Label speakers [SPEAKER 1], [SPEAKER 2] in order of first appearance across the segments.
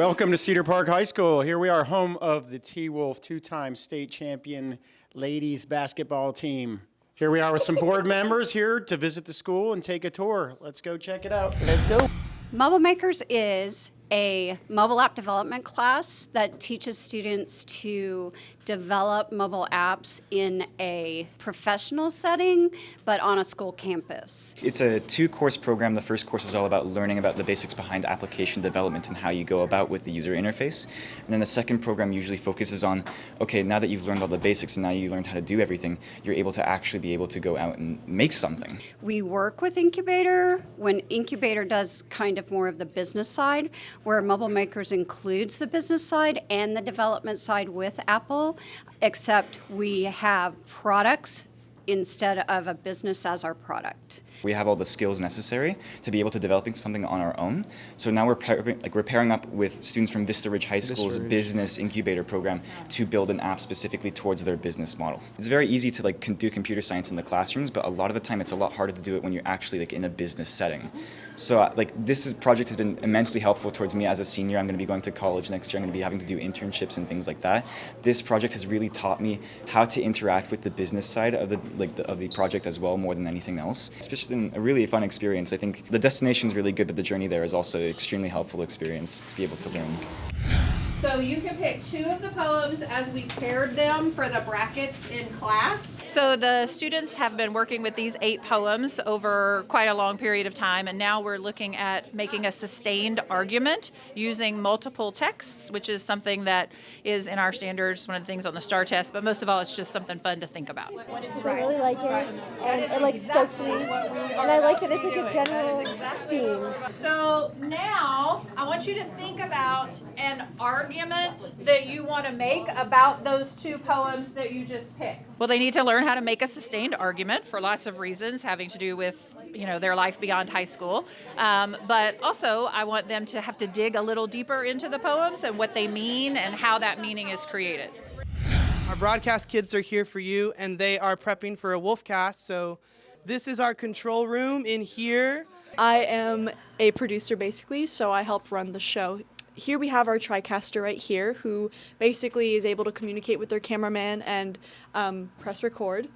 [SPEAKER 1] Welcome to Cedar Park High School. Here we are, home of the T-Wolf two-time state champion ladies basketball team. Here we are with some board members here to visit the school and take a tour. Let's go check it out. Let's go.
[SPEAKER 2] Mobile Makers is a mobile app development class that teaches students to develop mobile apps in a professional setting, but on a school campus.
[SPEAKER 3] It's a two-course program. The first course is all about learning about the basics behind application development and how you go about with the user interface. And then the second program usually focuses on, okay, now that you've learned all the basics and now you learned how to do everything, you're able to actually be able to go out and make something.
[SPEAKER 2] We work with Incubator when Incubator does kind of more of the business side, where Mobile Makers includes the business side and the development side with Apple, except we have products instead of a business as our product.
[SPEAKER 3] We have all the skills necessary to be able to developing something on our own. So now we're pairing, like we're pairing up with students from Vista Ridge High School's
[SPEAKER 1] Ridge.
[SPEAKER 3] business incubator program to build an app specifically towards their business model. It's very easy to like do computer science in the classrooms, but a lot of the time it's a lot harder to do it when you're actually like in a business setting. So uh, like this is, project has been immensely helpful towards me as a senior. I'm going to be going to college next year. I'm going to be having to do internships and things like that. This project has really taught me how to interact with the business side of the like the, of the project as well more than anything else. It's just been a really fun experience. I think the destination is really good, but the journey there is also an extremely helpful experience to be able to learn.
[SPEAKER 4] So you can pick two of the poems as we paired them for the brackets in class. So the students have been working with these eight poems over quite a long period of time, and now we're looking at making a sustained argument using multiple texts, which is something that is in our standards, one of the things on the STAAR test, but most of all, it's just something fun to think about.
[SPEAKER 5] I really like it, and it like spoke to me, and I like that it's like a general theme.
[SPEAKER 4] So now I want you to think about an argument that you want to make about those two poems that you just picked. Well, they need to learn how to make a sustained argument for lots of reasons having to do with you know their life beyond high school. Um, but also, I want them to have to dig a little deeper into the poems and what they mean and how that meaning is created.
[SPEAKER 6] Our broadcast kids are here for you, and they are prepping for a Wolfcast. So, this is our control room in here.
[SPEAKER 7] I am a producer basically, so I help run the show. Here we have our TriCaster right here, who basically is able to communicate with their cameraman and um, press record.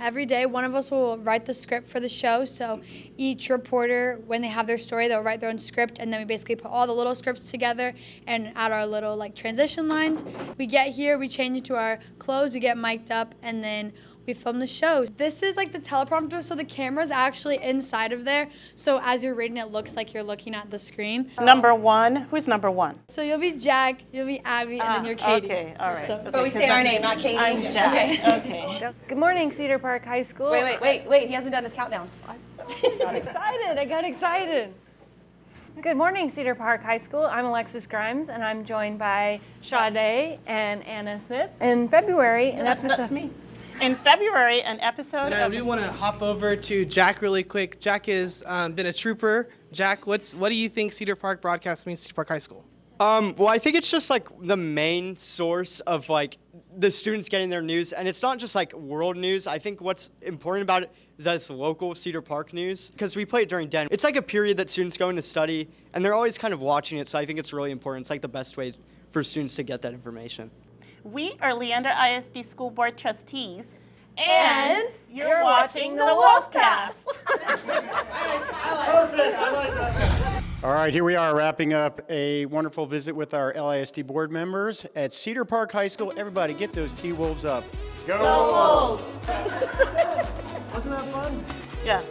[SPEAKER 8] Every day, one of us will write the script for the show. So each reporter, when they have their story, they'll write their own script, and then we basically put all the little scripts together and add our little like transition lines. We get here, we change into our clothes, we get mic'd up, and then we film the show. This is like the teleprompter, so the camera's actually inside of there. So as you're reading, it looks like you're looking at the screen.
[SPEAKER 9] Uh, number one. Who's number one?
[SPEAKER 8] So you'll be Jack, you'll be Abby, and then ah, you're Katie.
[SPEAKER 9] Okay, all right.
[SPEAKER 8] So-
[SPEAKER 9] Okay,
[SPEAKER 10] But we
[SPEAKER 9] 'cause
[SPEAKER 10] say our
[SPEAKER 9] I'm-
[SPEAKER 10] name, not Katie.
[SPEAKER 9] I'm Jack. Okay.
[SPEAKER 5] Good morning, Cedar Park High School.
[SPEAKER 10] Wait, wait, wait, wait. He hasn't done his countdown.
[SPEAKER 5] I got excited. I got excited. Good morning, Cedar Park High School. I'm Alexis Grimes, and I'm joined by Sade and Anna Smith. In February, an episode.
[SPEAKER 9] That's me. In February, an episode
[SPEAKER 6] And I
[SPEAKER 9] of
[SPEAKER 6] do want to hop over to Jack really quick. Jack has um, been a trooper. Jack, what's what do you think Cedar Park broadcast means to Cedar Park High School?
[SPEAKER 11] Um, well, I think it's just like the main source of like the students getting their news, and it's not just like world news. I think what's important about it is that it's local Cedar Park news because we play it during Den. It's like a period that students go in to study, and they're always kind of watching it. So I think it's really important. It's like the best way for students to get that information.
[SPEAKER 9] We are Leander ISD School Board trustees.
[SPEAKER 10] And
[SPEAKER 9] you're,
[SPEAKER 10] you're
[SPEAKER 9] watching
[SPEAKER 10] watching
[SPEAKER 9] the
[SPEAKER 10] the
[SPEAKER 9] Wolfcast.
[SPEAKER 1] All right, here we are wrapping up a wonderful visit with our LISD board members at Cedar Park High School. Everybody get those T-Wolves up. Go, Go Wolves! Wasn't that fun?
[SPEAKER 9] yeah.